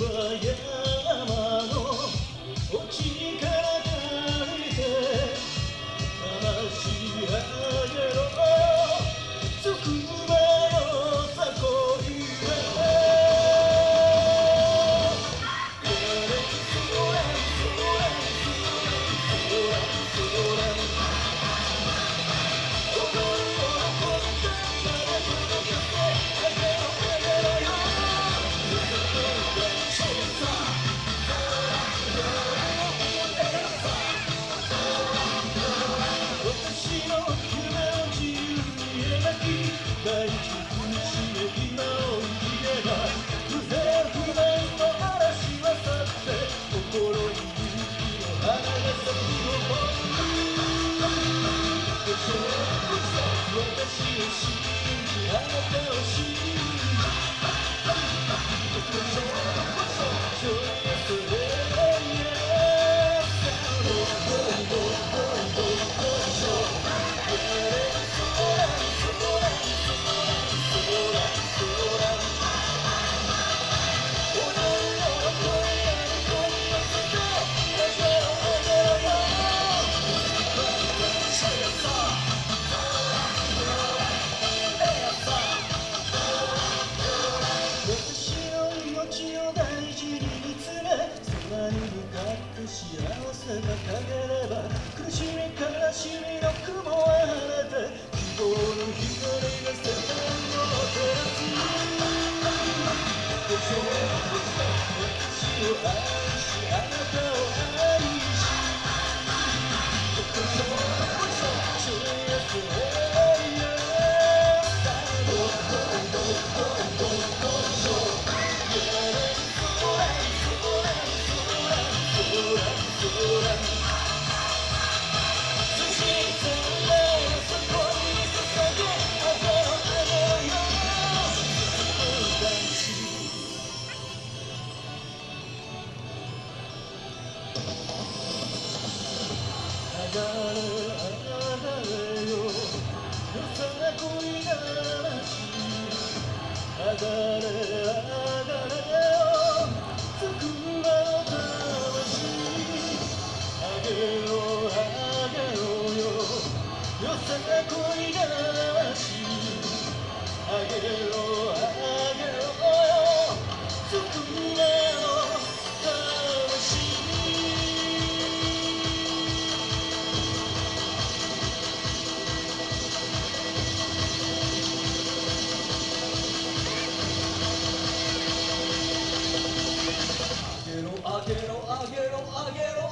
yeah. day. 나를 안아달래요 그 사랑 꼬리가 나지 Again.